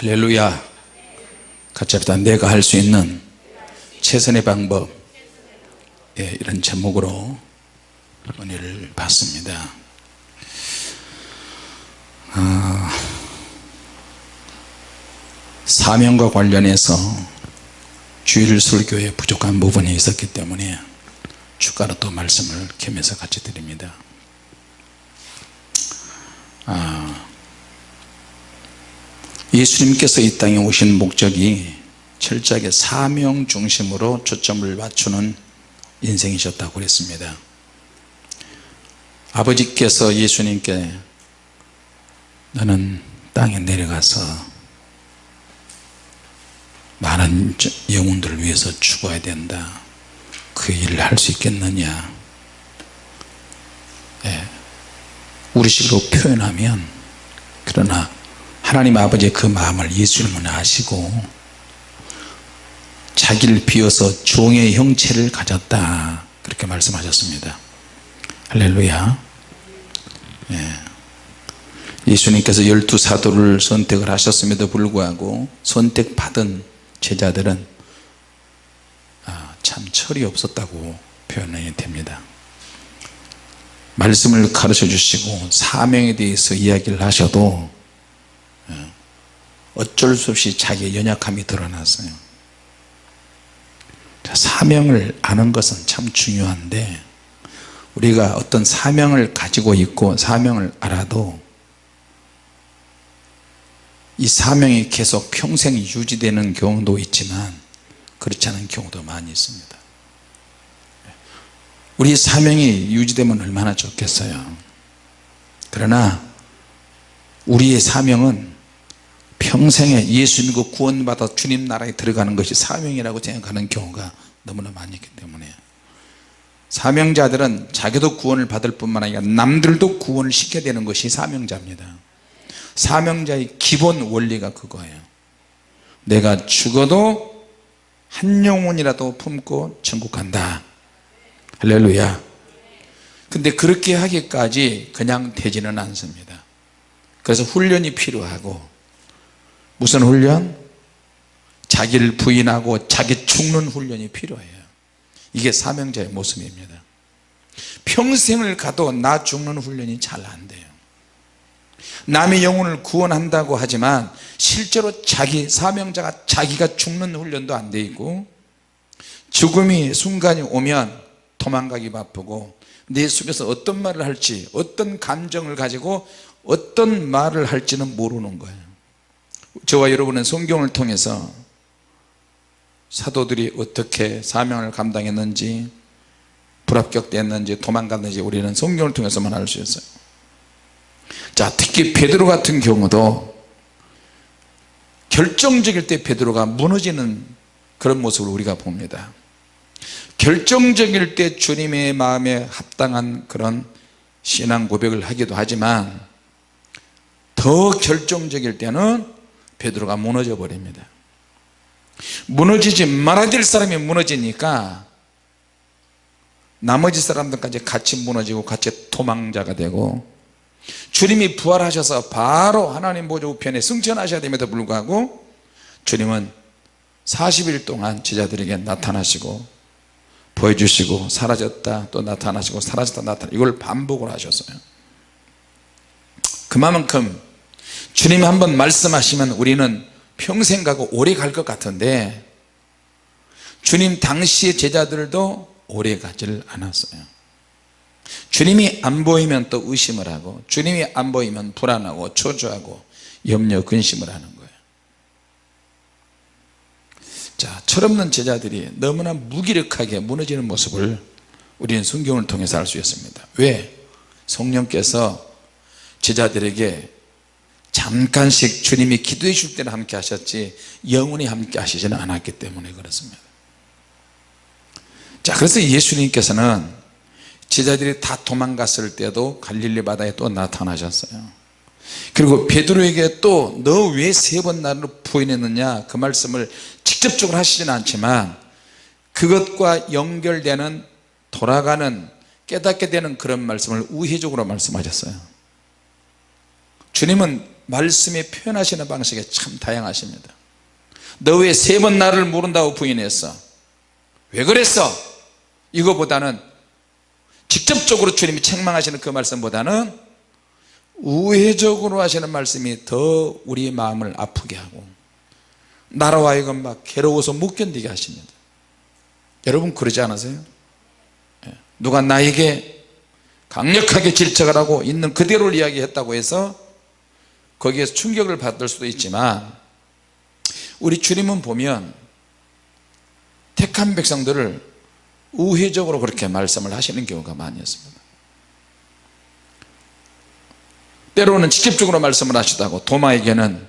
할렐루야. 같이 합시다. 내가 할 수 있는 최선의 방법. 예, 이런 제목으로 은혜를 받습니다. 아, 사명과 관련해서 주일 설교에 부족한 부분이 있었기 때문에 추가로 또 말씀을 겸해서 같이 드립니다. 아, 예수님께서 이 땅에 오신 목적이 철저하게 사명 중심으로 초점을 맞추는 인생이셨다고 그랬습니다. 아버지께서 예수님께 너는 땅에 내려가서 많은 영혼들을 위해서 죽어야 된다. 그 일을 할 수 있겠느냐? 예. 우리식으로 표현하면 그러나 하나님 아버지의 그 마음을 예수님은 아시고 자기를 비워서 종의 형체를 가졌다. 그렇게 말씀하셨습니다. 할렐루야. 예. 예수님께서 열두 사도를 선택을 하셨음에도 불구하고 선택받은 제자들은 아, 참 철이 없었다고 표현이 됩니다. 말씀을 가르쳐 주시고 사명에 대해서 이야기를 하셔도 예, 어쩔 수 없이 자기의 연약함이 드러났어요. 사명을 아는 것은 참 중요한데 우리가 어떤 사명을 가지고 있고 사명을 알아도 이 사명이 계속 평생 유지되는 경우도 있지만 그렇지 않은 경우도 많이 있습니다. 우리 사명이 유지되면 얼마나 좋겠어요? 그러나 우리의 사명은 평생에 예수 믿고 구원받아 주님 나라에 들어가는 것이 사명이라고 생각하는 경우가 너무나 많이 있기 때문에. 사명자들은 자기도 구원을 받을 뿐만 아니라 남들도 구원을 시켜야 되는 것이 사명자입니다. 사명자의 기본 원리가 그거예요. 내가 죽어도 한 영혼이라도 품고 천국 간다. 할렐루야. 근데 그렇게 하기까지 그냥 되지는 않습니다. 그래서 훈련이 필요하고 무슨 훈련? 자기를 부인하고 자기 죽는 훈련이 필요해요. 이게 사명자의 모습입니다. 평생을 가도 나 죽는 훈련이 잘 안 돼요. 남의 영혼을 구원한다고 하지만 실제로 자기 사명자가 자기가 죽는 훈련도 안 돼 있고 죽음이 순간이 오면 도망가기 바쁘고 내 속에서 어떤 말을 할지 어떤 감정을 가지고 어떤 말을 할지는 모르는 거예요 저와 여러분은 성경을 통해서 사도들이 어떻게 사명을 감당했는지 불합격됐는지 도망갔는지 우리는 성경을 통해서만 알 수 있어요. 자 특히 베드로 같은 경우도 결정적일 때 베드로가 무너지는 그런 모습을 우리가 봅니다. 결정적일 때 주님의 마음에 합당한 그런 신앙 고백을 하기도 하지만 더 결정적일 때는 베드로가 무너져 버립니다. 무너지지 말아야 될 사람이 무너지니까 나머지 사람들까지 같이 무너지고 같이 도망자가 되고 주님이 부활하셔서 바로 하나님 보좌 우편에 승천하셔야 됨에도 불구하고 주님은 40일 동안 제자들에게 나타나시고 보여주시고 사라졌다 또 나타나시고 사라졌다 나타나 이걸 반복을 하셨어요. 그만큼 주님이 한번 말씀하시면 우리는 평생 가고 오래 갈 것 같은데 주님 당시의 제자들도 오래 가지를 않았어요. 주님이 안 보이면 또 의심을 하고 주님이 안 보이면 불안하고 초조하고 염려 근심을 하는 거예요. 자 철없는 제자들이 너무나 무기력하게 무너지는 모습을 우리는 성경을 통해서 알 수 있습니다. 왜? 성령께서 제자들에게 잠깐씩 주님이 기도해 줄 때는 함께 하셨지 영원히 함께 하시지는 않았기 때문에 그렇습니다. 자 그래서 예수님께서는 제자들이 다 도망갔을 때도 갈릴리 바다에 또 나타나셨어요. 그리고 베드로에게 또 너 왜 세 번 나를 부인했느냐 그 말씀을 직접적으로 하시지는 않지만 그것과 연결되는 돌아가는 깨닫게 되는 그런 말씀을 우회적으로 말씀하셨어요. 주님은 말씀에 표현하시는 방식이 참 다양하십니다 너 왜 세 번 나를 모른다고 부인했어 왜 그랬어 이거보다는 직접적으로 주님이 책망하시는 그 말씀보다는 우회적으로 하시는 말씀이 더 우리 마음을 아프게 하고 나라와 이건 막 괴로워서 못 견디게 하십니다 여러분 그러지 않으세요? 예. 누가 나에게 강력하게 질책을 하고 있는 그대로를 이야기했다고 해서 거기에서 충격을 받을 수도 있지만 우리 주님은 보면 택한 백성들을 우회적으로 그렇게 말씀을 하시는 경우가 많이 있습니다. 때로는 직접적으로 말씀을 하시다고 도마에게는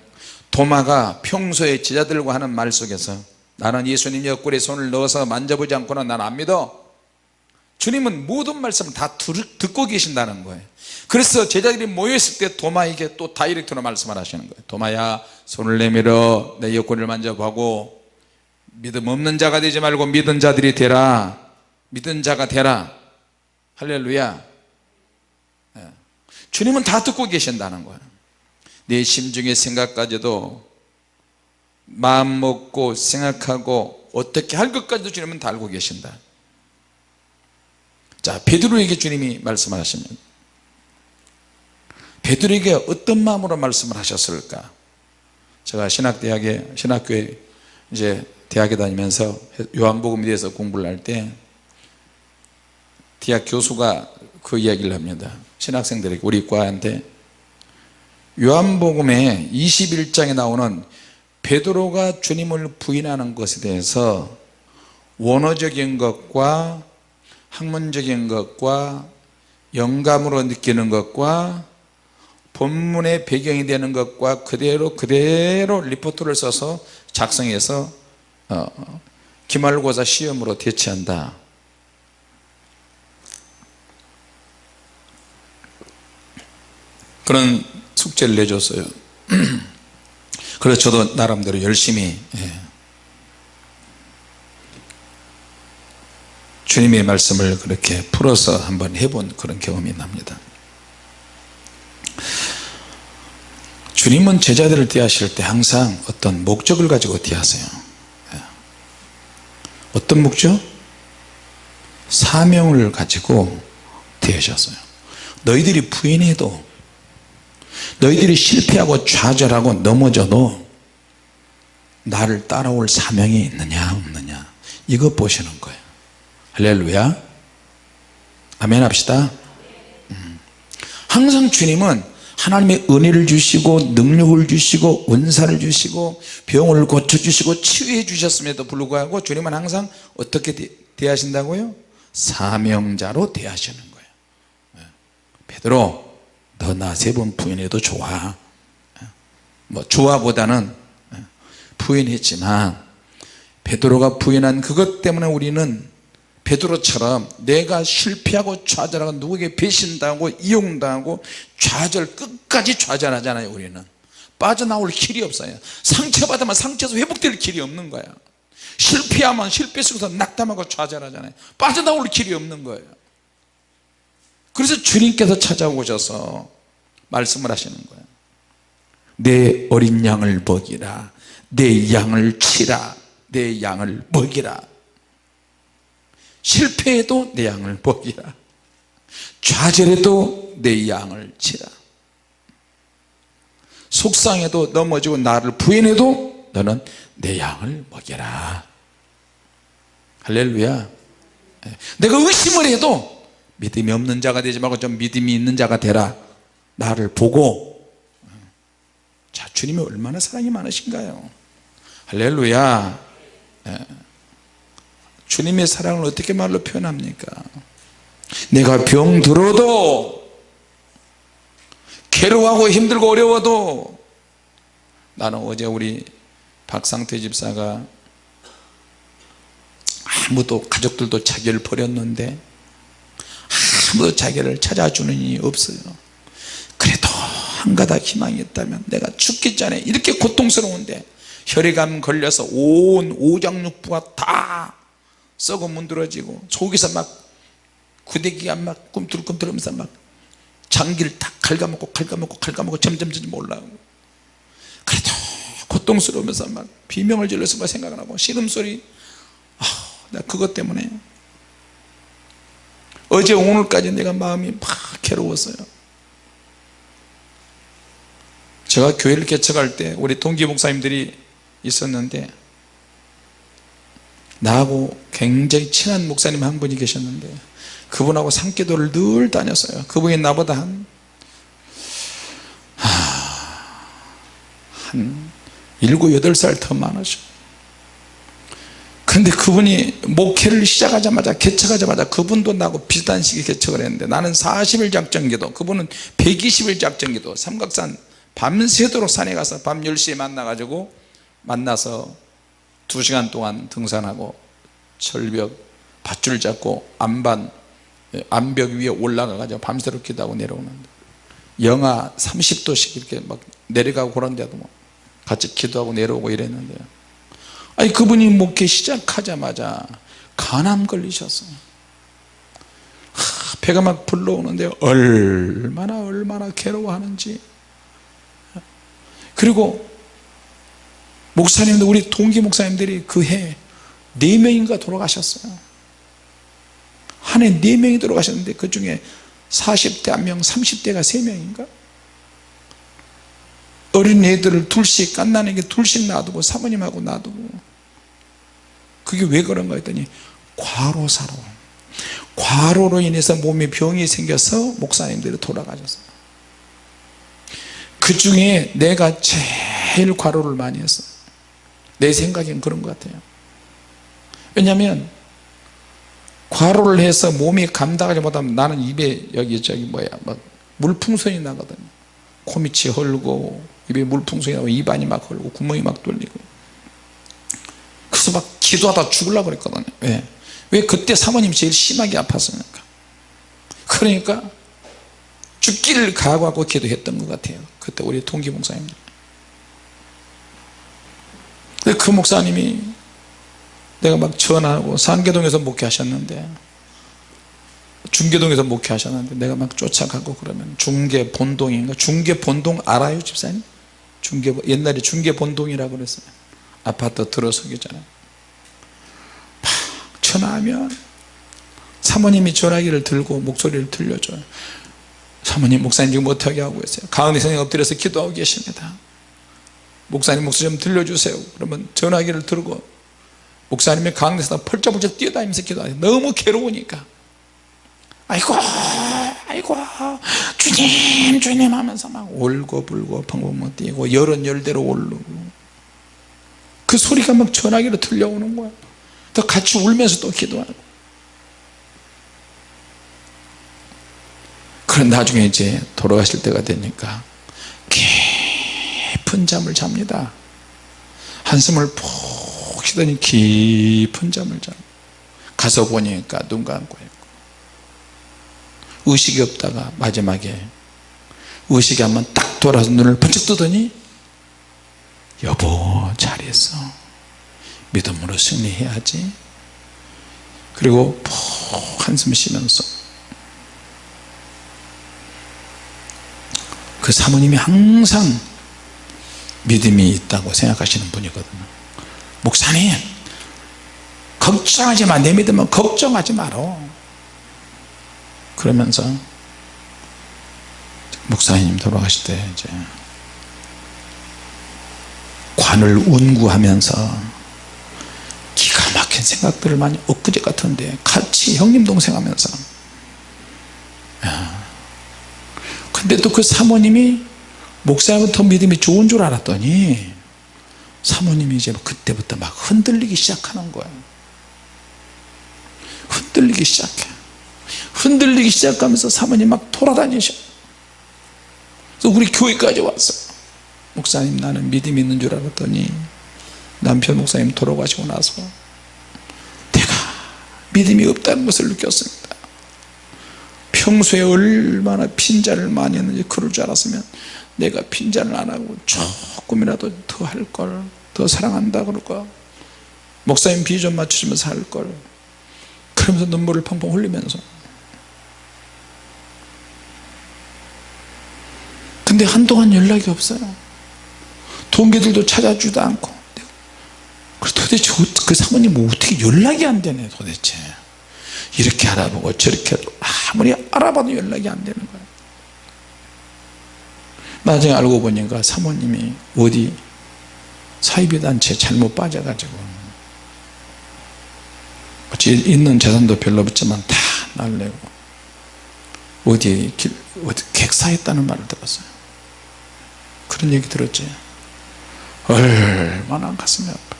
도마가 평소에 제자들과 하는 말 속에서 나는 예수님 옆구리에 손을 넣어서 만져보지 않고는 난 안 믿어 주님은 모든 말씀을 다 듣고 계신다는 거예요. 그래서 제자들이 모여있을 때 도마에게 또 다이렉트로 말씀을 하시는 거예요. 도마야 손을 내밀어 내 옆구리를 만져보고 믿음 없는 자가 되지 말고 믿은 자들이 되라. 믿은 자가 되라. 할렐루야. 예. 주님은 다 듣고 계신다는 거예요. 내 심중의 생각까지도 마음 먹고 생각하고 어떻게 할 것까지도 주님은 다 알고 계신다 자 베드로에게 주님이 말씀하십니다. 베드로에게 어떤 마음으로 말씀을 하셨을까? 제가 신학대학에 신학교에 이제 대학에 다니면서 요한복음에 대해서 공부를 할 때 대학 교수가 그 이야기를 합니다. 신학생들에게 우리 과한테. 요한복음에 21장에 나오는 베드로가 주님을 부인하는 것에 대해서 원어적인 것과 학문적인 것과 영감으로 느끼는 것과 본문의 배경이 되는 것과 그대로 그대로 리포트를 써서 작성해서 어, 기말고사 시험으로 대체한다. 그런 숙제를 내줬어요. 그래서 저도 나름대로 열심히 주님의 말씀을 그렇게 풀어서 한번 해본 그런 경험이 납니다 주님은 제자들을 대하실 때 항상 어떤 목적을 가지고 대하세요 예. 어떤 목적? 사명을 가지고 대하셨어요 너희들이 부인해도 너희들이 실패하고 좌절하고 넘어져도 나를 따라올 사명이 있느냐 없느냐 이것 보시는 거예요 할렐루야 아멘 합시다 음. 항상 주님은 하나님의 은혜를 주시고 능력을 주시고 은사를 주시고 병을 고쳐주시고 치유해 주셨음에도 불구하고 주님은 항상 어떻게 대하신다고요? 사명자로 대하시는 거예요 네. 베드로 너 나 세 번 부인해도 좋아 뭐 좋아보다는 부인했지만 베드로가 부인한 그것 때문에 우리는 베드로처럼 내가 실패하고 좌절하고 누구에게 배신당하고 이용당하고 좌절 끝까지 좌절하잖아요 우리는. 빠져나올 길이 없어요. 상처받으면 상처에서 회복될 길이 없는 거야 실패하면 실패 속에서 낙담하고 좌절하잖아요. 빠져나올 길이 없는 거예요. 그래서 주님께서 찾아오셔서 말씀을 하시는 거예요. 내 어린 양을 먹이라. 내 양을 치라. 내 양을 먹이라 실패해도 내 양을 먹이라. 좌절해도 내 양을 치라. 속상해도 넘어지고 나를 부인해도 너는 내 양을 먹여라. 할렐루야. 예. 내가 의심을 해도 믿음이 없는 자가 되지 말고 좀 믿음이 있는 자가 되라. 나를 보고. 자 주님이 얼마나 사랑이 많으신가요? 할렐루야. 예. 주님의 사랑을 어떻게 말로 표현합니까? 내가 병 들어도 괴로워하고 힘들고 어려워도 나는 어제 우리 박상태 집사가 아무도 가족들도 자기를 버렸는데 아무도 자기를 찾아주는 이 없어요. 그래도 한 가닥 희망이 있다면 내가 죽기 전에 이렇게 고통스러운데 혈액암 걸려서 온 오장육부가 다 썩어 문드러지고 속에서 막 구데기가 막 꿈틀꿈틀하면서 막 장기를 다 갉아먹고 갉아먹고 갉아먹고 점점 점점 올라오고. 그래도 고통스러우면서 막 비명을 질러서 막 생각나고 신음소리. 아, 나 그것 때문에. 어제 오늘까지 내가 마음이 막 괴로웠어요. 제가 교회를 개척할 때 우리 동기 목사님들이 있었는데 나하고 굉장히 친한 목사님 한 분이 계셨는데 그분하고 산기도를 늘 다녔어요. 그분이 나보다 한, 한 7, 8살 더 많으셔. 근데 그분이 목회를 시작하자마자 개척하자마자 그분도 나하고 비슷한 시기에 개척을 했는데 나는 40일 작정기도 그분은 120일 작정기도 삼각산 밤새도록 산에 가서 밤 10시에 만나가지고 만나서 2시간 동안 등산하고 철벽 밧줄 잡고 안반 암벽 위에 올라가가지고 밤새도록 기도하고 내려오는데 영하 30도씩 이렇게 막 내려가고 그런 데도 뭐 같이 기도하고 내려오고 이랬는데요 아니 그분이 목회 시작하자마자 간암 걸리셨어요. 하, 배가 막 불러오는데 얼마나 얼마나 괴로워하는지. 그리고 목사님들 우리 동기 목사님들이 그해네 명인가 돌아가셨어요. 한해네 명이 돌아가셨는데 그 중에 40대 한명 30대가 3명인가? 어린 애들을 둘씩 갓난에게 둘씩 놔두고 사모님하고 놔두고. 그게 왜 그런가 했더니 과로사로. 과로로 인해서 몸에 병이 생겨서 목사님들이 돌아가셨어요. 그 중에 내가 제일 과로를 많이 했어 내 생각엔 그런 것 같아요. 왜냐하면 과로를 해서 몸이 감당하지 못하면 나는 입에 여기 저기 뭐야 막 물풍선이 나거든요. 코밑이 흘고 입에 물풍선이 나고 입안이 막 흘고 구멍이 막 뚫리고. 그래서 막 기도하다 죽으려고 그랬거든요. 왜? 왜 그때 사모님이 제일 심하게 아팠으니까? 그러니까 죽기를 각오하고 기도했던 것 같아요. 그때 우리 동기 목사 님들 그 목사님이 내가 막 전화하고 산계동에서 목회하셨는데 중계동에서 목회하셨는데 내가 막 쫓아가고 그러면 중계 본동인가 중계 본동 알아요 집사님? 중계 옛날에 중계 본동이라고 그랬어요. 아파트 들어서기 전에. 막 전화하면 사모님이 전화기를 들고 목소리를 들려줘요. 사모님 목사님 지금 어떻게 하고 계세요? 가은이 선생님 엎드려서 기도하고 계십니다 목사님 목소리 좀 들려주세요. 그러면 전화기를 들고 목사님이 가운데서 펄쩍펄쩍 뛰어다니면서 기도하요. 너무 괴로우니까. 아이고 아이고 주님 주님 하면서 막 울고 불고 펑펑 뛰고 열은 열대로 오르고. 그 소리가 막 전화기로 들려오는 거야. 또 같이 울면서 또 기도하고. 그런 나중에 이제 돌아가실 때가 되니까 깊은 잠을 잡니다. 한숨을 푹 쉬더니 깊은 잠을 잡. 가서 보니까 눈 감고 있고. 의식이 없다가 마지막에 의식이 한번 딱 돌아서 눈을 번쩍 뜨더니 여보 잘했어. 믿음으로 승리해야지. 그리고 푹 한숨 쉬면서. 그 사모님이 항상 믿음이 있다고 생각하시는 분이거든요. 목사님 걱정하지 마내 믿으면 걱정하지 마라 그러면서 목사님 돌아가실 때 이제 관을 운구하면서 기가 막힌 생각들을 많이 엊그제 같은데 같이 형님 동생 하면서. 근데 또 그 사모님이 목사부터 믿음이 좋은 줄 알았더니 사모님이 이제 그때부터 막 흔들리기 시작하는 거예요. 흔들리기 시작해. 흔들리기 시작하면서 사모님 막 돌아다니셔. 그래서 우리 교회까지 왔어요 목사님 나는 믿음이 있는 줄 알았더니 남편 목사님 돌아가시고 나서 내가 믿음이 없다는 것을 느꼈습니다. 평소에 얼마나 핀잔을 많이 했는지 그럴 줄 알았으면 내가 핀잔을 안 하고 조금이라도 더 할걸 더 사랑한다 그럴까 목사님 비 좀 맞추시면서 할걸. 그러면서 눈물을 펑펑 흘리면서. 근데 한동안 연락이 없어요. 동기들도 찾아주지도 않고. 그래서 도대체 어- 그 사모님 뭐 어떻게 연락이 안 되네 도대체. 이렇게 알아보고 저렇게 아무리 알아봐도 연락이 안 되는 거예요 나중에 알고 보니까 사모님이 어디 사이비단체 잘못 빠져가지고 있는 재산도 별로 없지만 다 날래고 어디 길, 어디 객사했다는 말을 들었어요. 그런 얘기 들었지. 얼마나 가슴이 아파.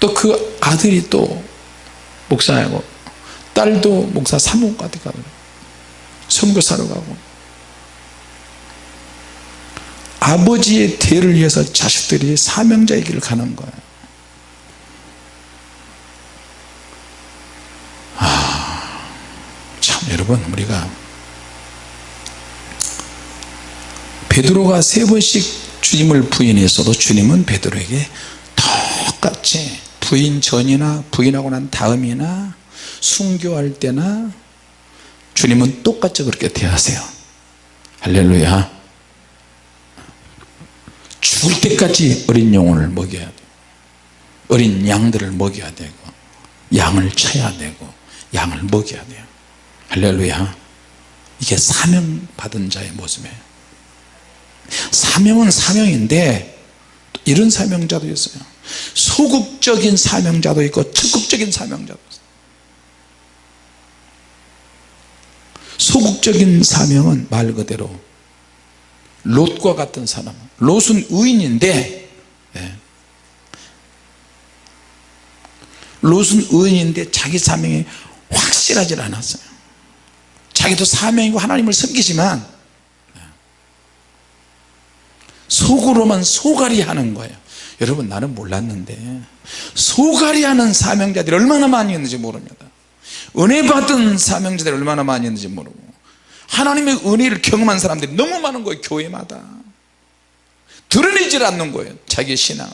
또그 아들이 또 목사하고 딸도 목사 사무까지 가고 선교사로 가고 아버지의 대를 위해서 자식들이 사명자의 길을 가는 거예요. 아, 참 여러분 우리가 베드로가 세 번씩 주님을 부인했어도 주님은 베드로에게 똑같이 부인 전이나 부인하고 난 다음이나 순교할 때나 주님은 똑같이 그렇게 대하세요. 할렐루야 죽을 때까지 어린 영혼을 먹여야 돼. 어린 양들을 먹여야 되고 양을 쳐야 되고 양을 먹여야 돼요. 할렐루야. 이게 사명 받은 자의 모습이에요. 사명은 사명인데 이런 사명자도 있어요. 소극적인 사명자도 있고 적극적인 사명자도 있어요. 소극적인 사명은 말 그대로 롯과 같은 사람 롯은 의인인데 예. 롯은 의인인데 자기 사명이 확실하지 않았어요 자기도 사명이고 하나님을 섬기지만 예. 속으로만 소갈이 하는 거예요 여러분 나는 몰랐는데 소갈이 하는 사명자들이 얼마나 많이 있는지 모릅니다 은혜 받은 사명자들이 얼마나 많이 있는지 모르고 하나님의 은혜를 경험한 사람들이 너무 많은 거예요 교회마다 드러내질 않는 거예요 자기의 신앙을.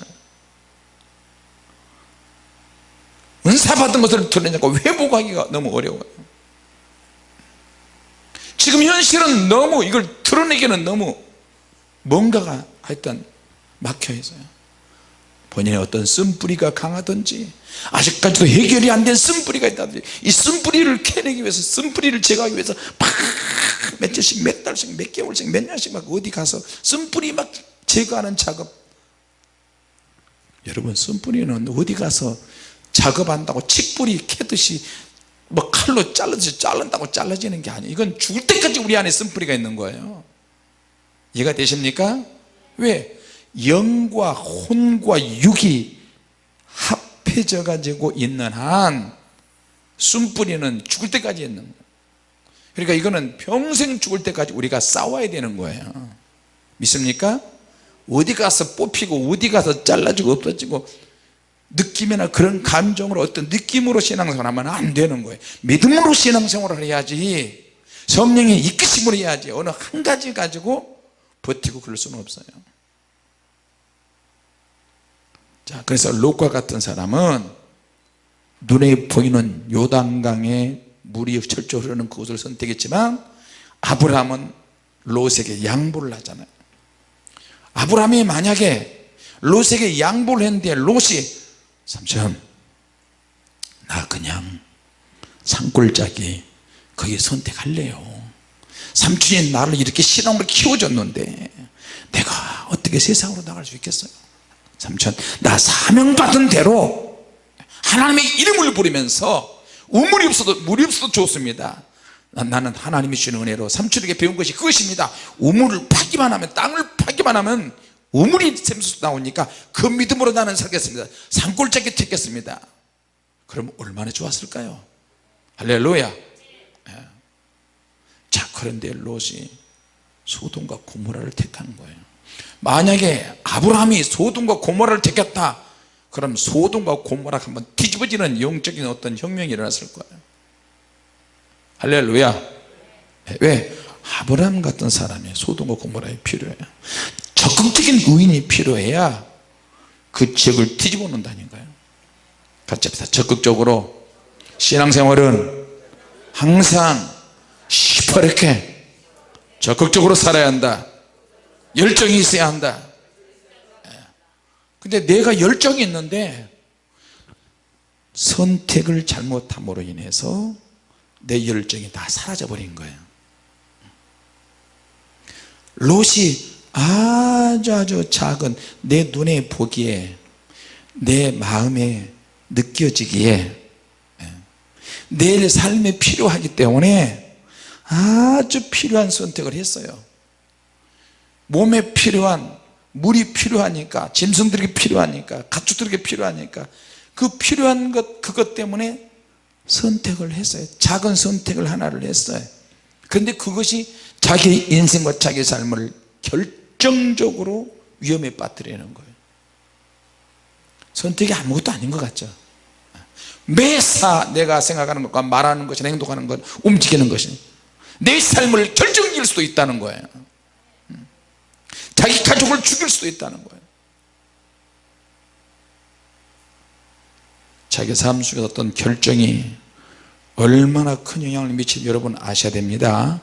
은사 받은 것을 드러내고 회복하기가 너무 어려워요. 지금 현실은 너무 이걸 드러내기는 너무 뭔가가 하여튼 막혀 있어요. 본인의 어떤 쓴뿌리가 강하든지 아직까지도 해결이 안 된 쓴뿌리가 있다든지 이 쓴뿌리를 캐내기 위해서 쓴뿌리를 제거하기 위해서 막 며칠씩 몇 달씩 몇 개월씩 몇 년씩 막 어디 가서 쓴뿌리 막 제거하는 작업 여러분 쓴뿌리는 어디 가서 작업한다고 칡뿌리 캐듯이 뭐 칼로 잘라듯이 자른다고 잘라지는 게 아니에요 이건 죽을 때까지 우리 안에 쓴뿌리가 있는 거예요 이해가 되십니까? 왜? 영과 혼과 육이 합해져 가지고 있는 한 숨뿌리는 죽을 때까지 있는 거예요 그러니까 이거는 평생 죽을 때까지 우리가 싸워야 되는 거예요 믿습니까? 어디 가서 뽑히고 어디 가서 잘라지고 없어지고 느낌이나 그런 감정으로 어떤 느낌으로 신앙생활 하면 안 되는 거예요. 믿음으로 신앙생활을 해야지. 성령의 이끄심으로 해야지. 어느 한 가지 가지고 버티고 그럴 수는 없어요. 자 그래서 롯과 같은 사람은 눈에 보이는 요단강에 물이 철저 흐르는 그곳을 선택했지만 아브라함은 롯에게 양보를 하잖아요 아브라함이 만약에 롯에게 양보를 했는데 롯이 삼촌 나 그냥 산골짜기 거기 선택할래요. 삼촌이 나를 이렇게 신앙으로 키워줬는데 내가 어떻게 세상으로 나갈 수 있겠어요? 삼촌 나 사명받은 대로 하나님의 이름을 부르면서 우물이 없어도 물이 없어도 좋습니다 나는 하나님이 주는 은혜로 삼촌에게 배운 것이 그것입니다. 우물을 파기만 하면 땅을 파기만 하면 우물이 샘솟 나오니까 그 믿음으로 나는 살겠습니다. 산골짜기 택했습니다. 그럼 얼마나 좋았을까요? 할렐루야. 예. 자 그런데 롯이 소돔과 고모라를 택한 거예요. 만약에 아브라함이 소돔과 고모라를 택했다 그럼 소돔과 고모라 한번 뒤집어지는 영적인 어떤 혁명이 일어났을 거예요 할렐루야. 왜? 아브라함 같은 사람이 소돔과 고모라에 필요해요 적극적인 의인이 필요해야 그 지역을 뒤집어 놓는다니까요. 같이 합시다. 적극적으로 신앙생활은 항상 시퍼렇게 적극적으로 살아야 한다. 열정이 있어야 한다. 근데 내가 열정이 있는데 선택을 잘못함으로 인해서 내 열정이 다 사라져 버린 거예요. 롯이 아주 아주 작은 내 눈에 보기에 내 마음에 느껴지기에 예, 내 삶에 필요하기 때문에 아주 필요한 선택을 했어요. 몸에 필요한 물이 필요하니까 짐승들에게 필요하니까 가축들에게 필요하니까 그 필요한 것 그것 때문에 선택을 했어요. 작은 선택을 하나를 했어요. 그런데 그것이 자기 인생과 자기 삶을 결정적으로 위험에 빠뜨리는 거예요. 선택이 아무것도 아닌 것 같죠. 매사 내가 생각하는 것과 말하는 것이나 행동하는 것 움직이는 것이 내 삶을 결정질 수도 있다는 거예요. 자기 가족을 죽일 수도 있다는 거예요 자기 삶 속에 어떤 결정이 얼마나 큰 영향을 미치는지 여러분 아셔야 됩니다.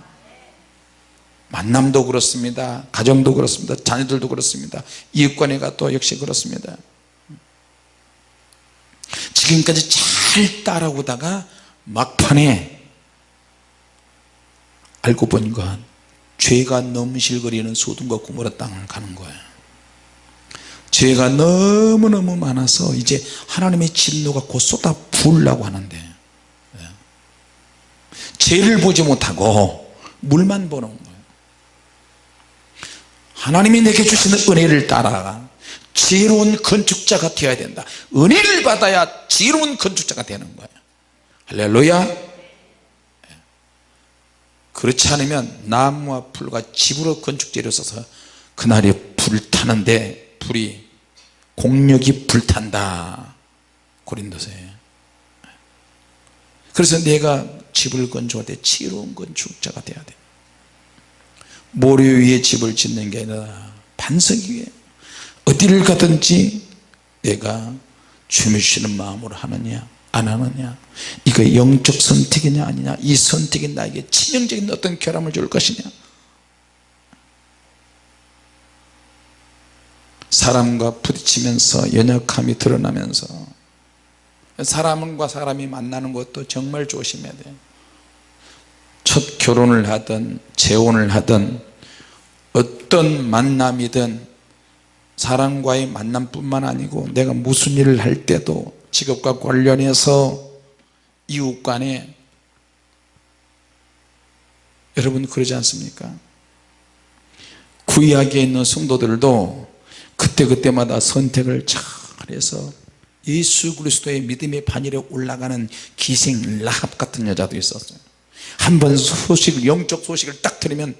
만남도 그렇습니다. 가정도 그렇습니다. 자녀들도 그렇습니다. 이웃관계가 또 역시 그렇습니다. 지금까지 잘 따라오다가 막판에 알고 보니까 죄가 넘실거리는 소돔과 고모라 땅을 가는 거예요 죄가 너무너무 많아서 이제 하나님의 진노가 곧 쏟아 부으려고 하는데 예. 죄를 보지 못하고 물만 보는 거예요. 하나님이 내게 주시는 은혜를 따라가 지혜로운 건축자가 되어야 된다. 은혜를 받아야 지혜로운 건축자가 되는 거예요. 할렐루야. 그렇지 않으면 나무와 풀과 집으로 건축재료 써서 그날이 불타는데 불이 공력이 불탄다. 고린도서에. 그래서 내가 집을 건축할 때 지혜로운 건축자가 돼야 돼. 모래 위에 집을 짓는 게 아니라 반석 위에. 어디를 가든지 내가 주님 주시는 마음으로 하느냐 안 하느냐 이거 영적 선택이냐 아니냐 이 선택이 나에게 치명적인 어떤 결함을 줄 것이냐 사람과 부딪히면서 연약함이 드러나면서 사람과 사람이 만나는 것도 정말 조심해야 돼요 첫 결혼을 하든 재혼을 하든 어떤 만남이든 사람과의 만남뿐만 아니고 내가 무슨 일을 할 때도 직업과 관련해서 이웃 간에 여러분 그러지 않습니까? 구약에 있는 성도들도 그때그때마다 선택을 잘해서 예수 그리스도의 믿음의 반열에 올라가는 기생 라합 같은 여자도 있었어요. 한 번 소식을 영적 소식을 딱 들으면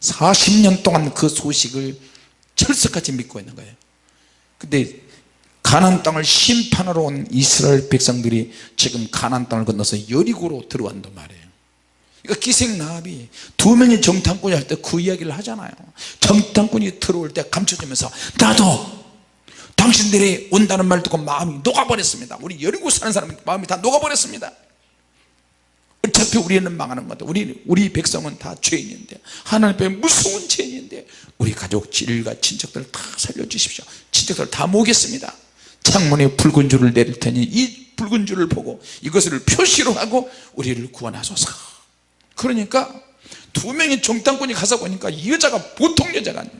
40년 동안 그 소식을 철석같이 믿고 있는 거예요. 근데 가나안 땅을 심판하러 온 이스라엘 백성들이 지금 가나안 땅을 건너서 여리고로 들어왔단 말이에요 그러니까 기생 나합이 두 명이 정탐꾼이 할 때 그 이야기를 하잖아요. 정탐꾼이 들어올 때 감춰주면서 나도 당신들이 온다는 말 듣고 마음이 녹아버렸습니다. 우리 여리고 사는 사람 마음이 다 녹아버렸습니다. 어차피 우리는 망하는 건데 우리, 우리 백성은 다 죄인인데 하나님 앞에 무서운 죄인인데 우리 가족 질과 친척들 다 살려주십시오. 친척들 다 모겠습니다. 창문에 붉은 줄을 내릴 테니 이 붉은 줄을 보고 이것을 표시로 하고 우리를 구원하소서 그러니까 두 명의 정탐꾼이 가서 보니까 이 여자가 보통 여자가 아니에요.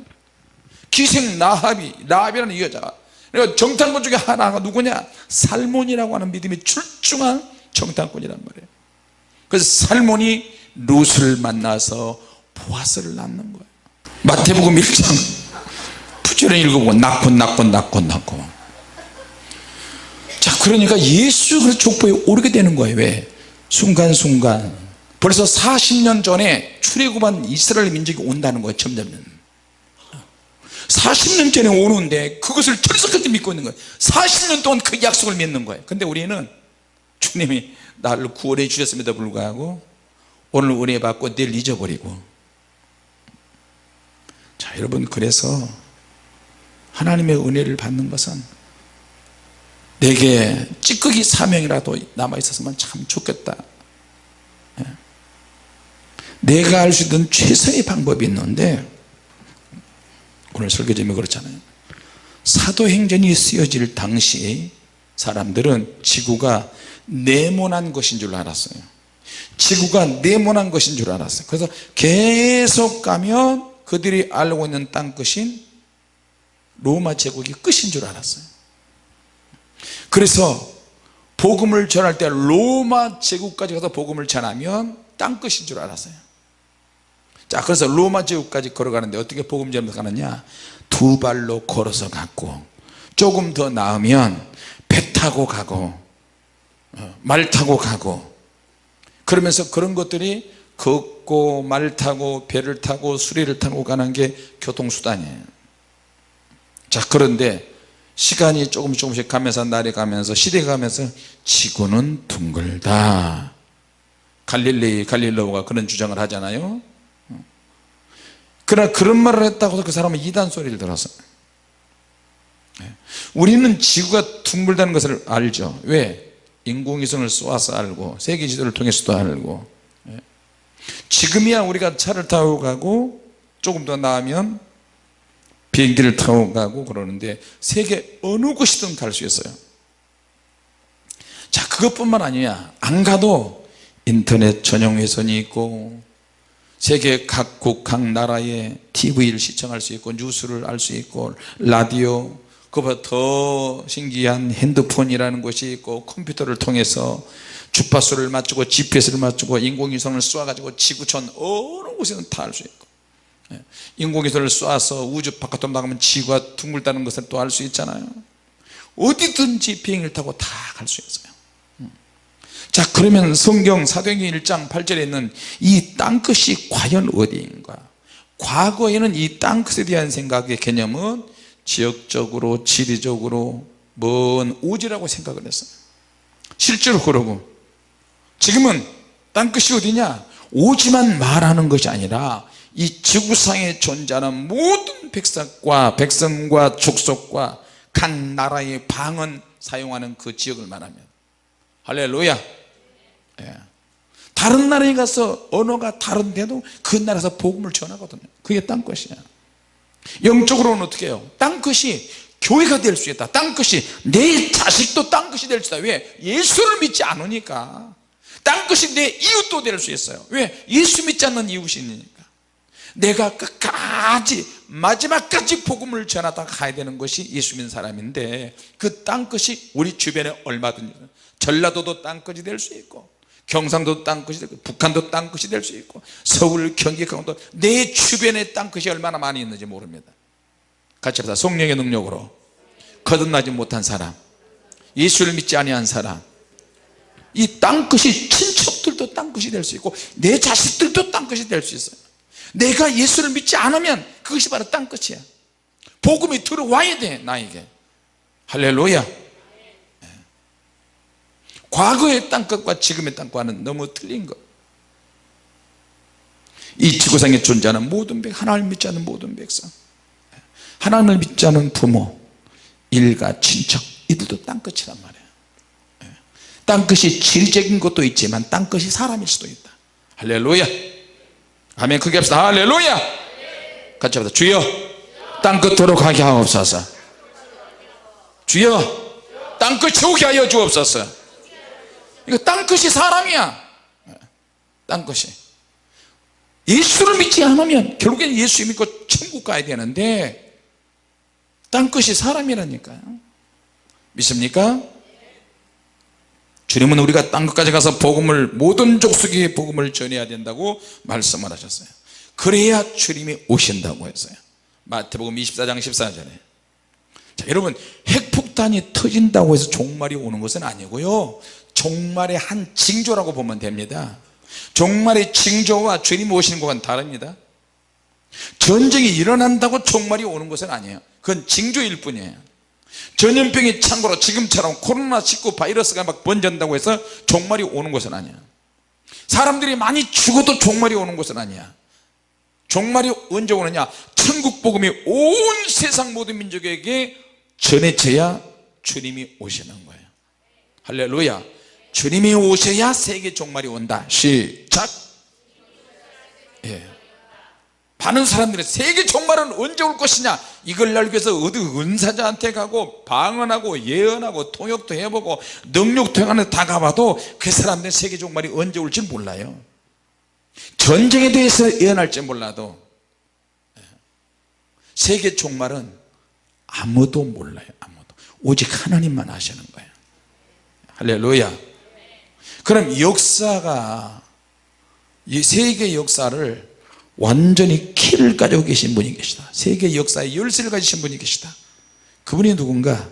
기생 나합이 라합이라는 이 여자가. 그러니까 정탐꾼 중에 하나가 누구냐? 살몬이라고 하는 믿음이 출중한 정탐꾼이란 말이에요. 그래서 살몬이 룻을 만나서 보아스를 낳는 거예요. 마태복음 1장 부지런히 읽어보고 낳고 낳고 낳고 낳고. 자 그러니까 예수 그 족보에 오르게 되는 거예요. 왜? 순간순간 벌써 40년 전에 출애굽한 이스라엘 민족이 온다는 거예요 점점 40년 전에 오는데 그것을 철석같이 믿고 있는 거예요. 40년 동안 그 약속을 믿는 거예요. 근데 우리는 주님이 나를 구원해 주셨음에도 불구하고 오늘 은혜 받고 내일 잊어버리고. 자 여러분 그래서 하나님의 은혜를 받는 것은 내게 찌꺼기 사명이라도 남아 있었으면 참 좋겠다. 예. 내가 할 수 있는 최선의 방법이 있는데 오늘 설교 제목이 그렇잖아요. 사도행전이 쓰여질 당시 사람들은 지구가 네모난 것인 줄 알았어요. 지구가 네모난 것인 줄 알았어요. 그래서 계속 가면 그들이 알고 있는 땅 끝인 로마 제국이 끝인 줄 알았어요. 그래서 복음을 전할 때 로마 제국까지 가서 복음을 전하면 땅 끝인 줄 알았어요 자 그래서 로마 제국까지 걸어가는데 어떻게 복음 전하면서 가느냐? 두 발로 걸어서 갔고 조금 더 나으면 배 타고 가고 어, 말 타고 가고. 그러면서 그런 것들이 걷고 말 타고 배를 타고 수레를 타고 가는 게 교통수단이에요. 자 그런데 시간이 조금씩 조금씩 가면서 날이 가면서 시대가 가면서 지구는 둥글다. 갈릴레이 갈릴레오가 그런 주장을 하잖아요 그러나 그런 말을 했다고 해서 그 사람은 이단 소리를 들었어요 우리는 지구가 둥글다는 것을 알죠. 왜? 인공위성을 쏘아서 알고 세계 지도를 통해서도 알고. 예. 지금이야 우리가 차를 타고 가고 조금 더 나으면 비행기를 타고 가고 그러는데 세계 어느 곳이든 갈 수 있어요. 자 그것뿐만 아니야. 안 가도 인터넷 전용 회선이 있고 세계 각국 각 나라의 TV를 시청할 수 있고 뉴스를 알 수 있고 라디오 그보다 더 신기한 핸드폰이라는 것이 있고 컴퓨터를 통해서 주파수를 맞추고 GPS를 맞추고 인공위성을 쏘아가지고 지구촌 어느 곳에든 다 알 수 있고 예. 인공위성을 쏘아서 우주 바깥으로 나가면 지구가 둥글다는 것을 또 알 수 있잖아요 어디든지 비행기를 타고 다 갈 수 있어요 음. 자 그러면 성경 사도행전 1장 8절에 있는 이 땅끝이 과연 어디인가? 과거에는 이 땅끝에 대한 생각의 개념은 지역적으로 지리적으로 먼 오지라고 생각을 했어요. 실제로 그러고. 지금은 땅끝이 어디냐? 오지만 말하는 것이 아니라 이 지구상에 존재하는 모든 백성과 백성과 족속과 각 나라의 방언 사용하는 그 지역을 말하면. 할렐루야 예. 다른 나라에 가서 언어가 다른데도 그 나라에서 복음을 전하거든요. 그게 땅끝이야 영적으로는 어떻게 해요? 땅끝이 교회가 될 수 있다. 땅끝이 내 자식도 땅끝이 될 수 있다. 왜? 예수를 믿지 않으니까. 땅끝이 내 이웃도 될 수 있어요. 왜? 예수 믿지 않는 이웃이니까. 내가 끝까지 마지막까지 복음을 전하다 가야 되는 것이 예수 믿는 사람인데 그 땅끝이 우리 주변에 얼마든지 전라도도 땅끝이 될 수 있고 경상도 땅끝이 되고 북한도 땅끝이 될 수 있고 서울 경기 강원도 내 주변에 땅끝이 얼마나 많이 있는지 모릅니다. 같이 합시다. 성령의 능력으로 거듭나지 못한 사람 예수를 믿지 아니한 사람 이 땅끝이 친척들도 땅끝이 될 수 있고 내 자식들도 땅끝이 될 수 있어요. 내가 예수를 믿지 않으면 그것이 바로 땅끝이야. 복음이 들어와야 돼 나에게. 할렐루야 과거의 땅끝과 지금의 땅과는 너무 틀린 것. 이 지구상에 존재하는 모든 백 하나님을 믿지 않는 모든 백성 하나님을 믿지 않는 부모 일가 친척 이들도 땅끝이란 말이에요. 땅끝이 지리적인 것도 있지만 땅끝이 사람일 수도 있다. 할렐루야. 아멘. 크게 합시다. 할렐루야. 같이 합시다. 주여 땅끝으로 가게 하옵소서. 주여 땅끝 오게 하여 주옵소서 이거 땅끝이 사람이야. 땅끝이. 예수를 믿지 않으면 결국엔 예수 믿고 천국 가야 되는데 땅끝이 사람이라니까요 믿습니까? 주님은 우리가 땅끝까지 가서 복음을 모든 족속에 복음을 전해야 된다고 말씀을 하셨어요. 그래야 주님이 오신다고 했어요. 마태복음 24장 14절에. 자 여러분 핵폭탄이 터진다고 해서 종말이 오는 것은 아니고요 종말의 한 징조라고 보면 됩니다. 종말의 징조와 주님 오시는 것은 다릅니다. 전쟁이 일어난다고 종말이 오는 것은 아니에요. 그건 징조일 뿐이에요. 전염병이 참고로 지금처럼 코로나19 바이러스가 막 번진다고 해서 종말이 오는 것은 아니야 사람들이 많이 죽어도 종말이 오는 것은 아니야. 종말이 언제 오느냐? 천국 복음이 온 세상 모든 민족에게 전해져야 주님이 오시는 거예요. 할렐루야 주님이 오셔야 세계 종말이 온다. 시작. 예. 많은 사람들이 세계 종말은 언제 올 것이냐? 이걸 알기 위해서 어디 은사자한테 가고 방언하고 예언하고 통역도 해보고 능력 통역하는 다 가봐도 그 사람들 세계 종말이 언제 올지 몰라요. 전쟁에 대해서 예언할지 몰라도 세계 종말은 아무도 몰라요 아무도. 오직 하나님만 아시는 거예요. 할렐루야 그럼 역사가 이 세계 역사를 완전히 키를 가지고 계신 분이 계시다. 세계 역사의 열쇠를 가지신 분이 계시다. 그분이 누군가?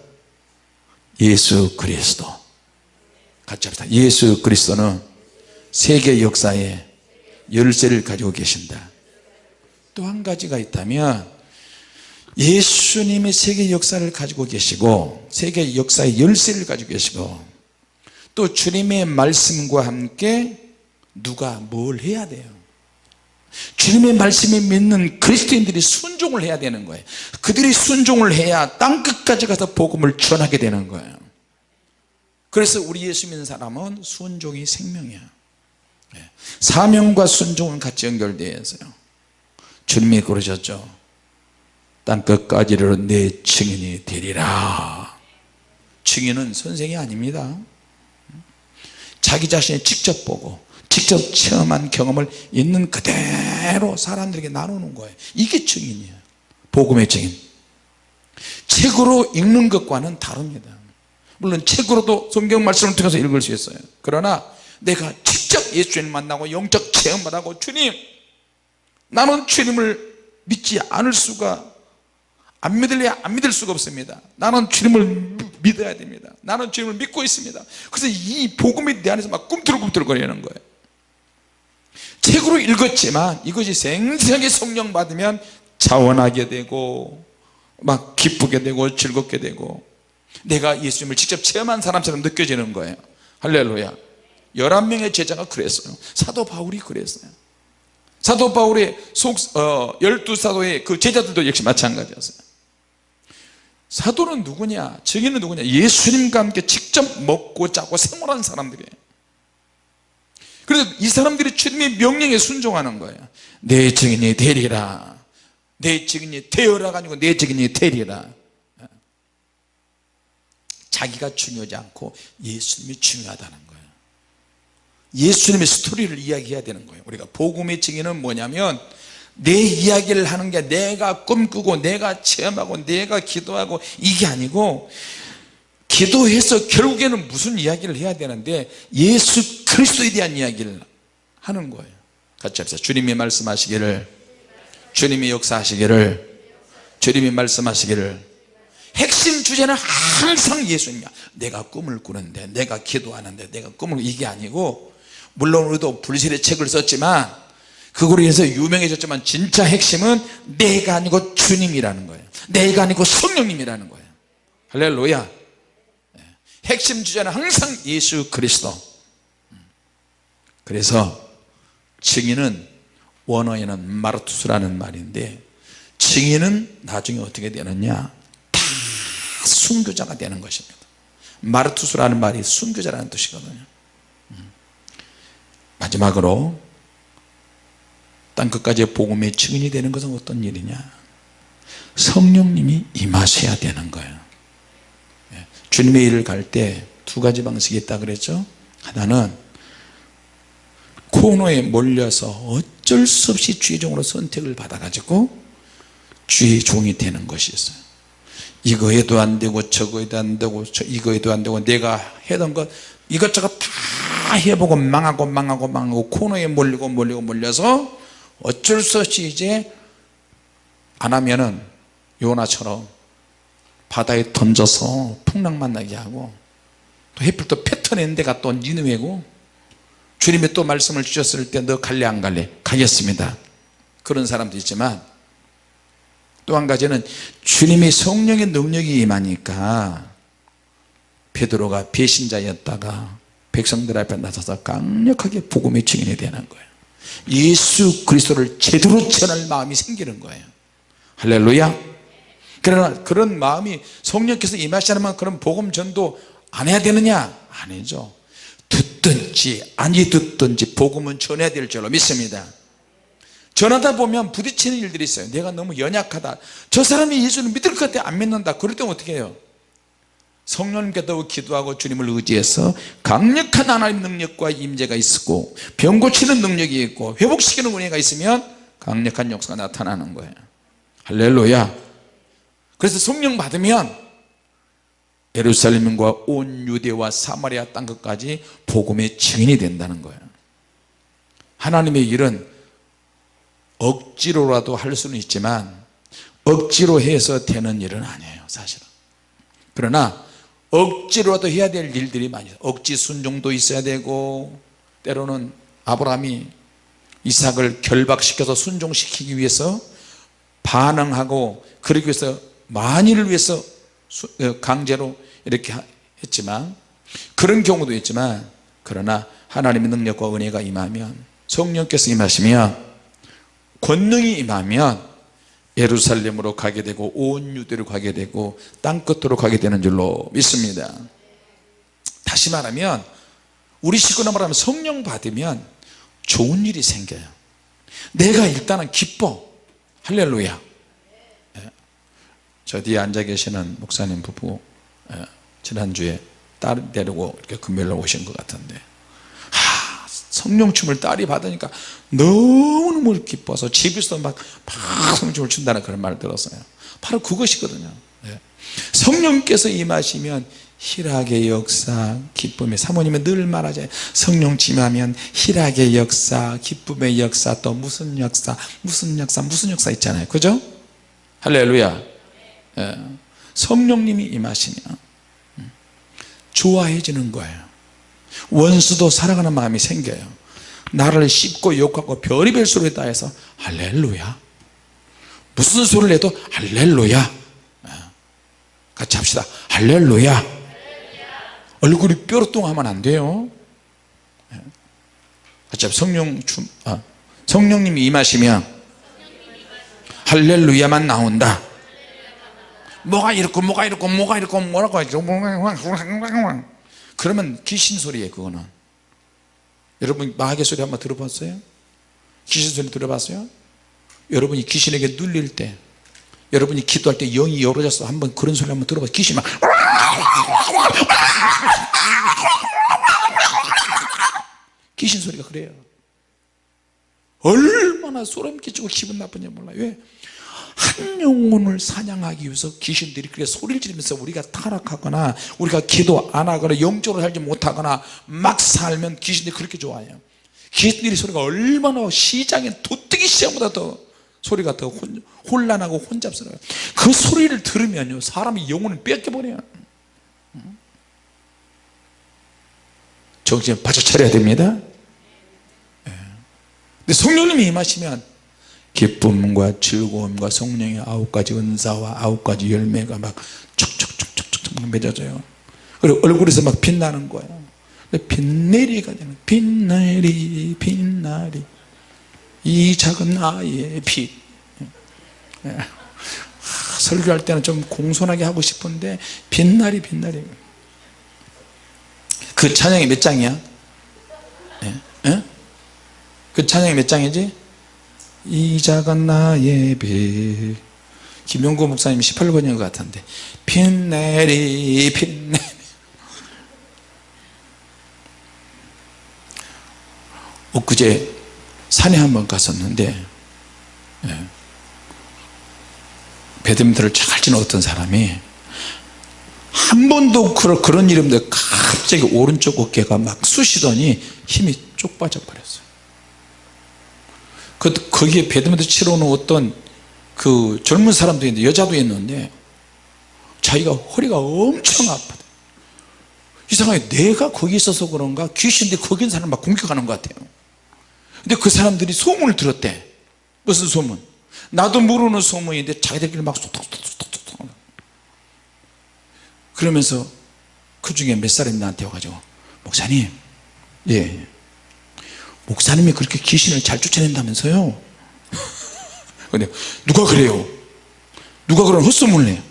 예수 그리스도. 같이 합시다. 예수 그리스도는 세계 역사의 열쇠를 가지고 계신다. 또 한 가지가 있다면 예수님이 세계 역사를 가지고 계시고 세계 역사의 열쇠를 가지고 계시고 또 주님의 말씀과 함께 누가 뭘 해야 돼요? 주님의 말씀에 믿는 그리스도인들이 순종을 해야 되는 거예요. 그들이 순종을 해야 땅끝까지 가서 복음을 전하게 되는 거예요. 그래서 우리 예수 믿는 사람은 순종이 생명이야. 예. 사명과 순종은 같이 연결되어 있어요. 주님이 그러셨죠. 땅끝까지로 내 증인이 되리라. 증인은 선생이 아닙니다 자기 자신이 직접 보고 직접 체험한 경험을 있는 그대로 사람들에게 나누는 거예요. 이게 증인이에요. 복음의 증인. 책으로 읽는 것과는 다릅니다. 물론 책으로도 성경 말씀을 통해서 읽을 수 있어요. 그러나 내가 직접 예수님 만나고 영적 체험을 하고 주님 나는 주님을 믿지 않을 수가 안 믿을래 안 믿을 수가 없습니다. 나는 주님을 믿어야 됩니다. 나는 주님을 믿고 있습니다. 그래서 이 복음이 내 안에서 막 꿈틀꿈틀 거리는 거예요. 책으로 읽었지만 이것이 생생하게 성령 받으면 자원하게 되고 막 기쁘게 되고 즐겁게 되고 내가 예수님을 직접 체험한 사람처럼 느껴지는 거예요. 할렐루야. 11명의 제자가 그랬어요. 사도 바울이 그랬어요. 사도 바울의 속, 어, 12사도의 그 제자들도 역시 마찬가지였어요 사도는 누구냐? 증인은 누구냐? 예수님과 함께 직접 먹고 자고 생활한 사람들이에요. 그래서 이 사람들이 주님의 명령에 순종하는 거예요. 내 증인이 되리라. 내 증인이 되어라가 아니고 내 증인이 되리라. 자기가 중요하지 않고 예수님이 중요하다는 거예요. 예수님의 스토리를 이야기해야 되는 거예요. 우리가 복음의 증인은 뭐냐면 내 이야기를 하는 게 내가 꿈꾸고 내가 체험하고 내가 기도하고 이게 아니고 기도해서 결국에는 무슨 이야기를 해야 되는데 예수 그리스도에 대한 이야기를 하는 거예요. 같이 합시다. 주님이 말씀하시기를 주님이 역사하시기를 주님이 말씀하시기를. 핵심 주제는 항상 예수님이야. 내가 꿈을 꾸는데 내가 기도하는데 내가 꿈을 이게 아니고 물론 우리도 불실의 책을 썼지만 그거로 인해서 유명해졌지만 진짜 핵심은 내가 아니고 주님이라는 거예요. 내가 아니고 성령님이라는 거예요. 할렐루야. 네. 핵심 주제는 항상 예수 그리스도. 그래서 증인은 원어에는 마르투스라는 말인데 증인은 나중에 어떻게 되느냐? 다 순교자가 되는 것입니다. 마르투스라는 말이 순교자라는 뜻이거든요. 음. 마지막으로 땅끝까지 복음의 증인이 되는 것은 어떤 일이냐? 성령님이 임하셔야 되는 거예요. 예. 주님의 일을 갈 때 두 가지 방식이 있다 그랬죠? 하나는 코너에 몰려서 어쩔 수 없이 주의 종으로 선택을 받아 가지고 주의 종이 되는 것이 있어요. 이거 해도 안 되고 저거 해도 안 되고 이거 해도 안 되고 내가 해던 것 이것저것 다 해보고 망하고 망하고 망하고 코너에 몰리고 몰리고 몰려서 어쩔 수 없이 이제 안 하면은 요나처럼 바다에 던져서 풍랑만 나게 하고 또 해필 또 패턴낸 데가 또 니누웨고 주님이 또 말씀을 주셨을 때 너 갈래 안 갈래? 가겠습니다. 그런 사람도 있지만 또 한 가지는 주님의 성령의 능력이 임하니까 베드로가 배신자였다가 백성들 앞에 나서서 강력하게 복음의 증인이 되는 거예요 예수 그리스도를 제대로 전할 마음이 생기는 거예요. 할렐루야. 그러나 그런 마음이 성령께서 임하시면 그런 복음 전도 안 해야 되느냐? 아니죠. 듣든지 아니 듣든지 복음은 전해야 될 줄로 믿습니다. 전하다 보면 부딪히는 일들이 있어요. 내가 너무 연약하다. 저 사람이 예수를 믿을 것 같아 안 믿는다. 그럴 때는 어떻게 해요 성령님께도 기도하고 주님을 의지해서 강력한 하나님 능력과 임재가 있고 병 고치는 능력이 있고 회복시키는 은혜가 있으면 강력한 역사가 나타나는 거예요. 할렐루야. 그래서 성령 받으면 예루살렘과 온 유대와 사마리아 땅 끝까지 복음의 증인이 된다는 거예요. 하나님의 일은 억지로라도 할 수는 있지만 억지로 해서 되는 일은 아니에요 사실은. 그러나 억지로라도 해야 될 일들이 많이 있어요. 억지 순종도 있어야 되고 때로는 아브라함이 이삭을 결박시켜서 순종시키기 위해서 반응하고 그러기 위해서 만일을 위해서 어, 강제로 이렇게 했지만 그런 경우도 있지만 그러나 하나님의 능력과 은혜가 임하면 성령께서 임하시면 권능이 임하면 예루살렘으로 가게 되고 온 유대로 가게 되고 땅끝으로 가게 되는 줄로 믿습니다 다시 말하면 우리 식구나 말하면 성령 받으면 좋은 일이 생겨요 내가 일단은 기뻐 할렐루야 예. 저 뒤에 앉아 계시는 목사님 부부 예. 지난주에 딸 데리고 이렇게 금요일날 오신 것 같은데 하, 성령춤을 딸이 받으니까 너무너무 기뻐서 집에서 막, 막 성령춤을 춘다는 그런 말을 들었어요. 바로 그것이거든요. 예. 성령께서 임하시면 희락의 역사 기쁨의 사모님은 늘 말하잖아요. 성령 지하면 희락의 역사 기쁨의 역사 또 무슨 역사 무슨 역사 무슨 역사 있잖아요. 그죠? 할렐루야. 예. 성령님이 임하시면 음, 좋아해지는 거예요 원수도 사랑하는 마음이 생겨요. 나를 씹고 욕하고 별의별 소리를 다 해서 할렐루야. 무슨 소리를 해도 할렐루야. 예. 같이 합시다. 할렐루야. 얼굴이 뾰루뚱하면 안 돼요. 어차피 성령 춤, 아, 성령님이 임하시면 할렐루야만 나온다. 뭐가 이렇고 뭐가 이렇고 뭐가 이렇고 뭐라고 하죠 그러면 귀신 소리예요 그거는 여러분 마귀 소리 한번 들어봤어요? 귀신 소리 들어봤어요? 여러분이 귀신에게 눌릴 때 여러분이 기도할 때 영이 열어져서 한번 그런 소리 한번 들어봐 귀신 막 귀신 소리가 그래요 얼마나 소름 끼치고 기분 나쁜지 몰라요 왜? 한 영혼을 사냥하기 위해서 귀신들이 그렇게 소리를 지르면서 우리가 타락하거나 우리가 기도 안 하거나 영적으로 살지 못하거나 막 살면 귀신들이 그렇게 좋아해요. 귀신들이 소리가 얼마나 시장에 도뜨기 시장보다 더 소리가 더 혼, 혼란하고 혼잡스러워요. 그 소리를 들으면요 사람이 영혼을 뺏겨버려요. 정신 바짝 차려야 됩니다. 예. 근데 성령님이 임하시면 기쁨과 즐거움과 성령의 아홉 가지 은사와 아홉 가지 열매가 막 촉촉촉촉촉 맺어져요 그리고 얼굴에서 막 빛나는 거예요 빛내리가 되는 빛내리 빛나리 이 작은 아이의 빛 예. 설교할 때는 좀 공손하게 하고 싶은데 빛나리 빛나리 그 찬양이 몇 장이야? 예? 예? 그 찬양이 몇 장이지? 이 작은 나의 빛 김용구 목사님 18번인 것 같은데. 빛내리 빛내리. 엊그제 산에 한번 갔었는데 예. 배드민턴을 잘 치는 어떤 사람이 한 번도 그런 일인데 갑자기 오른쪽 어깨가 막 쑤시더니 힘이 쪽 빠져버렸어요 그, 거기에 배드민턴 치러 오는 어떤 그 젊은 사람도 있는데 여자도 있는데 자기가 허리가 엄청 아프다 이상하게 내가 거기 있어서 그런가? 귀신들이 거기 있는 사람 막 공격하는 것 같아요. 근데 그 사람들이 소문을 들었대. 무슨 소문? 나도 모르는 소문인데 자기들끼리 막 쏙톡톡톡톡 그러면서 그 중에 몇 사람이 나한테 와가지고 목사님 예 목사님이 그렇게 귀신을 잘 쫓아낸다면서요 근데 누가 그래요 누가 그런 헛소문을 해요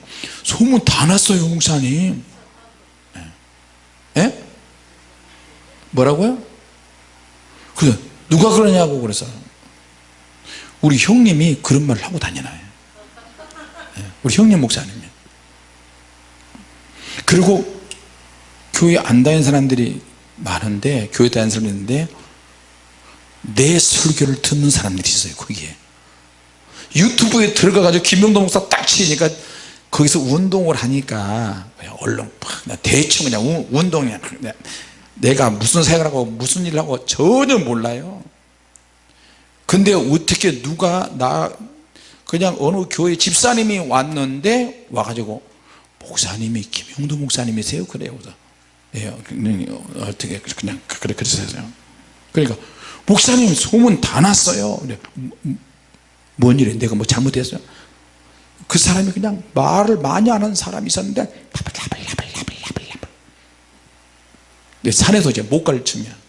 소문 다 났어요 목사님 예? 예? 뭐라고요? 그 누가 그러냐고 그래서 우리 형님이 그런 말을 하고 다니나요 예, 우리 형님 목사님이 그리고 교회 안 다니는 사람들이 많은데 교회 다니는 사람이 있는데 내 설교를 듣는 사람들이 있어요 거기에. 유튜브에 들어가 가지고 김명도 목사 딱 치니까 거기서 운동을 하니까 얼른 팍 대충 그냥 우- 운동이야. 그냥 내가 무슨 생각을 하고 무슨 일을 하고 전혀 몰라요. 근데 어떻게 누가 나 그냥 어느 교회 집사님이 왔는데 와가지고 목사님이 김용도 목사님이세요. 그래요. 예, 어떻게 그냥 그래 그랬어요. 그러니까 목사님 소문 다 났어요. 그래, 음, 뭔 일이에요 내가 뭐 잘못했어요? 그 사람이 그냥 말을 많이 하는 사람이 있었는데 라블라블라블라블라블 산에서 이제 못 가르치면.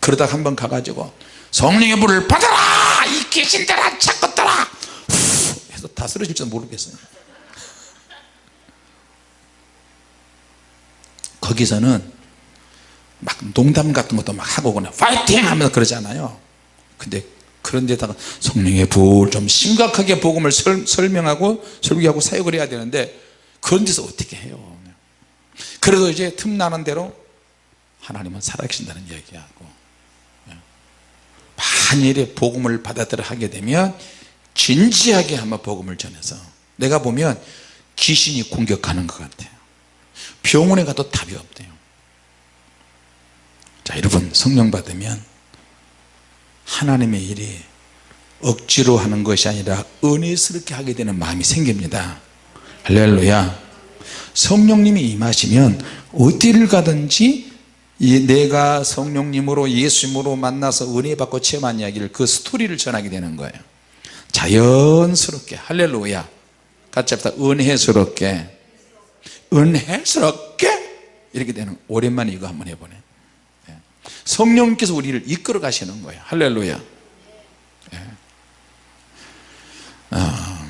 그러다가 한번 가가지고 성령의 불을 받아라! 이 귀신들아 착것들아 해서 다 쓰러질지도 모르겠어요. 거기서는 막 농담 같은 것도 막 하고 그냥 파이팅 하면서 그러잖아요. 근데 그런 데다가 성령의 불좀 심각하게 복음을 설, 설명하고 설교하고 사역을 해야 되는데 그런 데서 어떻게 해요? 그래도 이제 틈나는 대로 하나님은 살아계신다는 얘기하고 만일에 복음을 받아들여 하게 되면 진지하게 한번 복음을 전해서 내가 보면 귀신이 공격하는 것 같아요. 병원에 가도 답이 없대요 자 여러분 성령 받으면 하나님의 일이 억지로 하는 것이 아니라 은혜스럽게 하게 되는 마음이 생깁니다. 할렐루야. 성령님이 임하시면 어디를 가든지 이 내가 성령님으로 예수님으로 만나서 은혜 받고 체험한 이야기를 그 스토리를 전하게 되는 거예요. 자연스럽게. 할렐루야. 같이 합시다. 은혜스럽게. 은혜스럽게. 이렇게 되는 오랜만에 이거 한번 해보네. 예. 성령님께서 우리를 이끌어 가시는 거예요. 할렐루야. 예. 아,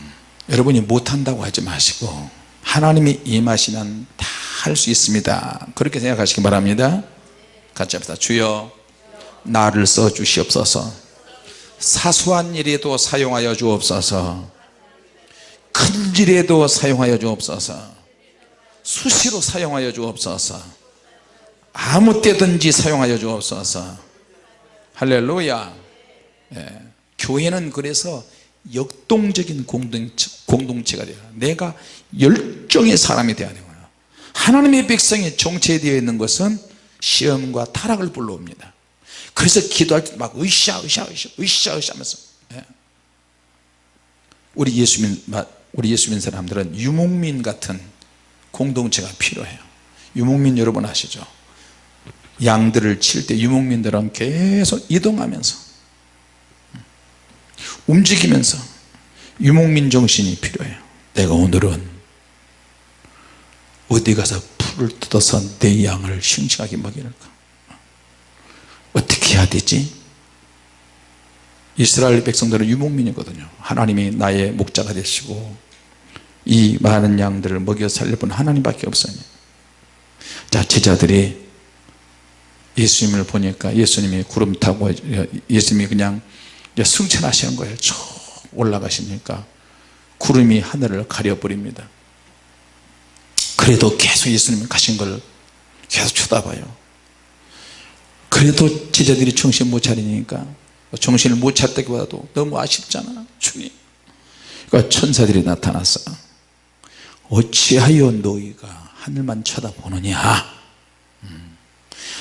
여러분이 못한다고 하지 마시고 하나님이 임하시면 다 할 수 있습니다. 그렇게 생각하시기 바랍니다. 같이 합시다. 주여 나를 써 주시옵소서. 사소한 일에도 사용하여 주옵소서. 큰 일에도 사용하여 주옵소서. 수시로 사용하여 주옵소서 아무 때든지 사용하여 주옵소서. 할렐루야. 예. 교회는 그래서 역동적인 공동체, 공동체가 돼요. 내가 열정의 사람이 되어야 되고요. 하나님의 백성이 정체되어 있는 것은 시험과 타락을 불러옵니다. 그래서 기도할 때 막 으쌰 으쌰 으쌰 으쌰 으쌰 하면서 예. 우리 예수 믿 우리 예수 믿는 사람들은 유목민 같은 공동체가 필요해요. 유목민 여러분 아시죠 양들을 칠 때 유목민들은 계속 이동하면서 움직이면서 유목민 정신이 필요해요. 내가 오늘은 어디 가서 풀을 뜯어서 내 양을 싱싱하게 먹이는가 어떻게 해야 되지? 이스라엘 백성들은 유목민이거든요. 하나님이 나의 목자가 되시고 이 많은 양들을 먹여 살릴 분 하나님밖에 없어요. 자 제자들이 예수님을 보니까 예수님이 구름 타고 예수님이 그냥 승천하시는 거예요. 쭉 올라가시니까 구름이 하늘을 가려버립니다. 그래도 계속 예수님 가신 걸 계속 쳐다봐요. 그래도 제자들이 정신 못 차리니까 정신을 못 찾다기보다도 너무 아쉽잖아 주님. 그러니까 천사들이 나타났어. 어찌하여 너희가 하늘만 쳐다보느냐? 음.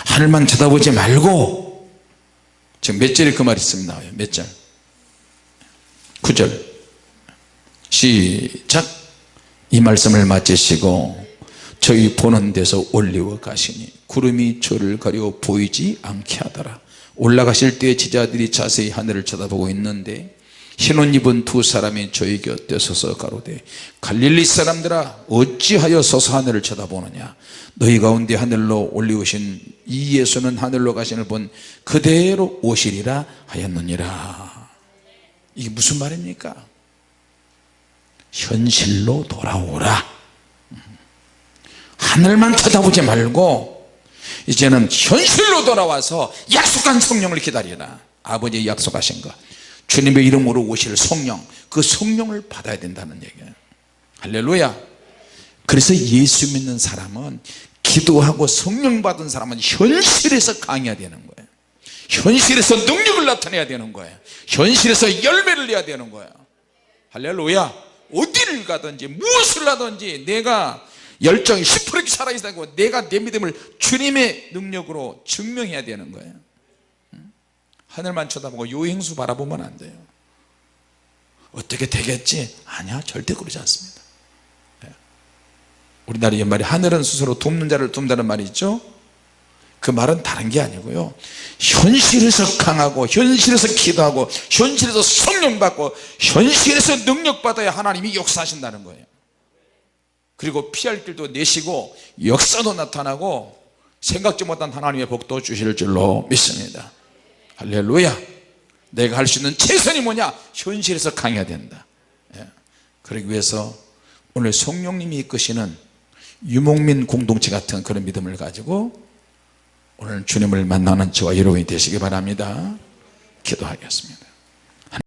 하늘만 쳐다보지 말고 지금 몇 절에 그 말이 있습니다 몇절? 9절. 시작. 이 말씀을 마치시고 저희 보는 데서 올리워 가시니 구름이 저를 가려 보이지 않게 하더라. 올라가실 때 제자들이 자세히 하늘을 쳐다보고 있는데 흰옷 입은 두 사람이 저희 곁에 서서 가로되 갈릴리 사람들아 어찌하여 서서 하늘을 쳐다보느냐? 너희 가운데 하늘로 올리우신 이 예수는 하늘로 가시는 분 그대로 오시리라 하였느니라. 이게 무슨 말입니까 현실로 돌아오라. 하늘만 쳐다보지 말고 이제는 현실로 돌아와서 약속한 성령을 기다리라. 아버지 약속하신 것 주님의 이름으로 오실 성령 그 성령을 받아야 된다는 얘기예요. 할렐루야. 그래서 예수 믿는 사람은 기도하고 성령 받은 사람은 현실에서 강해야 되는 거예요. 현실에서 능력을 나타내야 되는 거예요. 현실에서 열매를 내야 되는 거예요. 할렐루야. 어디를 가든지 무엇을 하든지 내가 열정이 10% 살아있다고 내가 내 믿음을 주님의 능력으로 증명해야 되는 거예요 하늘만 쳐다보고 요행수 바라보면 안 돼요. 어떻게 되겠지? 아니야 절대 그러지 않습니다. 예. 우리나라 옛말에 하늘은 스스로 돕는 자를 돕는다는 말이 있죠? 그 말은 다른 게 아니고요. 현실에서 강하고 현실에서 기도하고 현실에서 성령 받고 현실에서 능력 받아야 하나님이 역사하신다는 거예요. 그리고 피할 길도 내시고 역사도 나타나고 생각지 못한 하나님의 복도 주실 줄로 믿습니다 할렐루야. 내가 할 수 있는 최선이 뭐냐? 현실에서 강해야 된다. 예. 그러기 위해서 오늘 성령님이 이끄시는 유목민 공동체 같은 그런 믿음을 가지고 오늘 주님을 만나는 저와 여러분이 되시기 바랍니다. 기도하겠습니다